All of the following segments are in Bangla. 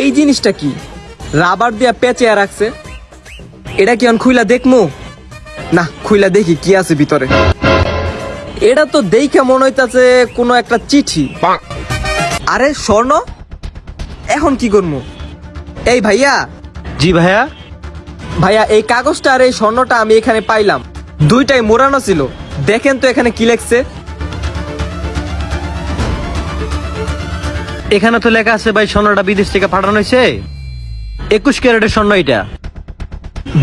এই জিনিসটা কি? রাবার দিয়া পেঁচিয়ে রাখছে। এটা কি আমি খুইলা দেখমু? না খুইলা দেখি কি আছে ভিতরে। এটা তো দেখে মনে হইতাছে কোনো একটা চিঠি। আরে স্বর্ণ? এখন কি করব এই ভাইয়া? জি ভাইয়া? ভাইয়া এই কাগজটা আর এই স্বর্ণটা আমি এখানে পাইলাম। দুইটাই মোড়ানো ছিল। দেখেন তো এখানে কি লেখছে। এখানে তো লেখা আছে ভাই স্বর্ণটা বিদেশ থেকে পাঠানো হয়েছে। একুশ ক্যারেটের স্বর্ণ এটা।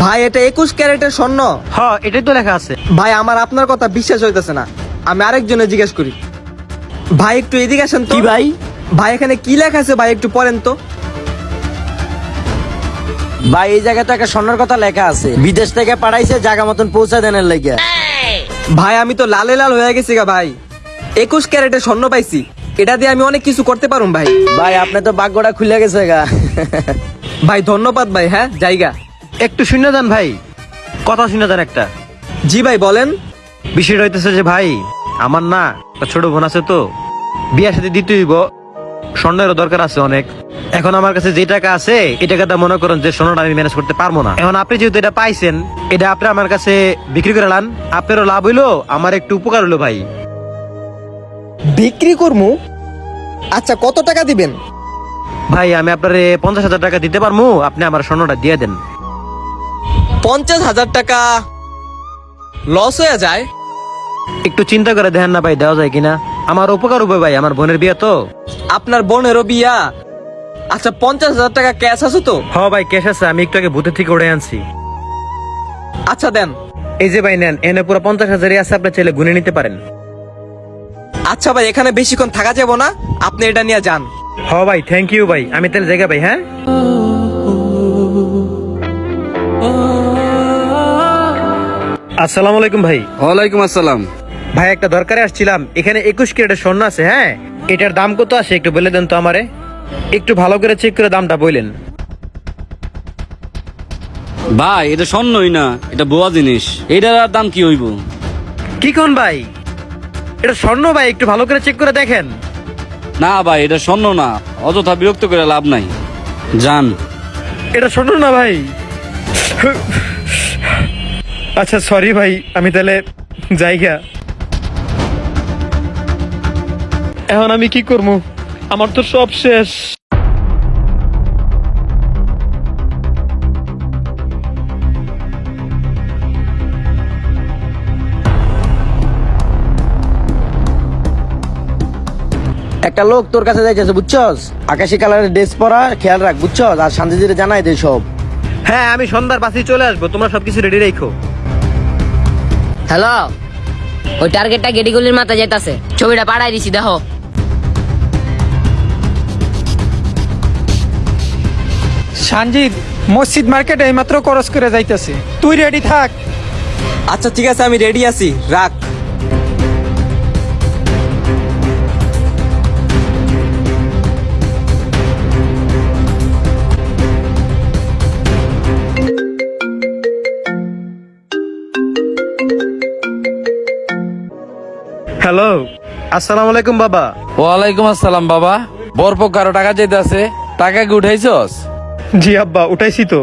ভাই এটা একুশ ক্যারেটের স্বর্ণ? হ এটাই তো লেখা আছে। ভাই আমার আপনার কথা বিশ্বাস হইতেছে না। আমি আরেকজনে জিজ্ঞেস করি। ভাই একটু এদিকে আসেন তো। কি ভাই? ভাই এখানে কি লেখা আছে? ভাই একটু পড়েন তো। ভাই এই জায়গাতে একটা স্বর্ণের কথা লেখা আছে। বিদেশ থেকে পাঠাইছে জায়গা মতন পৌঁছা দেনের লেগে। ভাই আমি তো লালে লাল হয়ে গেছি গা ভাই। একুশ ক্যারেটের স্বর্ণ পাইছি। এটা দিয়ে আমি অনেক কিছু করতে পারুম ভাই। ভাই আপনি তো ভাগ্যটা খুলে গেছে গা। ভাই ধন্যবাদ ভাই হ্যাঁ জায়গা। একটু শুনে যান ভাই কথা শুনে যান একটা। জি ভাই বলেন। বিষয়টা হইতেছে যে ভাই আমার না একটা ছোট বোন আছে তো বিয়ার সাথে দিতে হইব। স্বর্ণেরও দরকার আছে অনেক। এখন আমার কাছে যে টাকা আছে এই টাকাটা মনে করেন যে স্বর্ণটা আমি ম্যানেজ করতে পারব না। এখন আপনি যেহেতু এটা পাইছেন এটা আপনি আমার কাছে বিক্রি করে লান। আপনারও লাভ হইল আমার একটু উপকার হলো ভাই। বিক্রি করমু? আচ্ছা কত টাকা দিবেন? ভাই আমি আপনারে পঞ্চাশ হাজার টাকা দিতে পারব আপনি আমার স্বর্ণটা দিয়ে দেন। পঞ্চাশ হাজার টাকা লস হয়ে যায়? একটু চিন্তা করে দেখেন না ভাই দেওয়া যায় কিনা? আমার উপকার হবে ভাই আমার বোনের বিয়ে তো। আপনার বোনেরও বিয়া? আচ্ছা পঞ্চাশ হাজার টাকা ক্যাশ আছে তো? হ ভাই ক্যাশ আছে আমি একটু আগে ভূতের থেকে উড়ে আনছি। আচ্ছা দেন। এই যে ভাই নেন এনে পুরো পঞ্চাশ হাজারই আছে আপনি চাইলে গুনে নিতে পারেন। আচ্ছা ভাই এখানে বেশিক্ষণ থাকা যাব না। আপনি এটা নিয়ে যান। হ ভাই থ্যাংক ইউ ভাই। আমি তাহলে জায়গা ভাই হ্যাঁ? আসসালামু আলাইকুম ভাই। ওয়ালাইকুম আসসালাম। ভাই একটা দরকারে আসছিলাম। এখানে একুশ ক্যারেটের স্বর্ণ আছে হ্যাঁ? এটার দাম কত আছে একটু বলে দেন তো আমারে? একটু ভালো করে চেক করে দামটা বললেন ভাই এটা স্বর্ণই না এটা বোয়া জিনিস। এটার দাম কি হইব? কি কোন ভাই? এটা স্বর্ণ ভাই একটু ভালো করে চেক করে দেখেন। না ভাই এটা স্বর্ণ না। অযথা বিরক্ত করে লাভ নাই। যান। এটা স্বর্ণ না ভাই। আচ্ছা সরি ভাই আমি তাহলে জায়গা এখন আমি কি করব? আমার তো সব শেষ। একটা লোক তোর কাছে যাইতেছে বুঝছস? আকাশি কালারের ড্রেস পরা খেয়াল রাখ বুঝছস? আর শান্তি দিতে জানাই দে সব। হ্যাঁ আমি সন্ধ্যার বাসে চলে আসব তোমরা সবকিছু রেডি রেখো। হ্যালো? ওই টার্গেটটা গেটিগুলির মাথায় যাইতাছে। ছবিটা পাঠাই দিছি দেখো। সানজিদ মসজিদ মার্কেটে এইমাত্র করস করে যাইতেছে। তুই রেডি থাক। আচ্ছা ঠিক আছে আমি রেডি আছি। রাখ। হ্যালো। আসসালামু আলাইকুম বাবা। ওয়ালাইকুম আসসালাম বাবা। বরপ কারও টাকা যেতে আছে টাকা কি উঠাইছস? জি আব্বা উঠাইছি তো।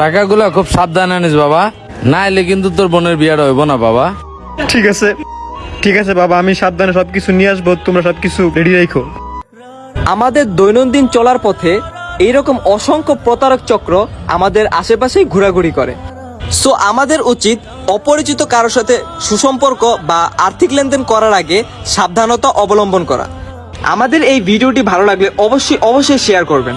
টাকাগুলো খুব সাবধানে আনিস বাবা। না এলে কিন্তু তোর বোনের বিয়েটা হইব না বাবা। ঠিক আছে। ঠিক আছে বাবা আমি সাবধানে সবকিছু নিয়ে আসব তোমরা সবকিছু রেডি রেখো। আমাদের দৈনন্দিন চলার পথে এইরকম অসংখ্য প্রতারক চক্র আমাদের আশেপাশেই ঘোরাঘুরি করে। সো আমাদের উচিত অপরিচিত কারোর সাথে সুসম্পর্ক বা আর্থিক লেনদেন করার আগে সাবধানতা অবলম্বন করা। আমাদের এই ভিডিওটি ভালো লাগলে অবশ্যই অবশ্যই শেয়ার করবেন।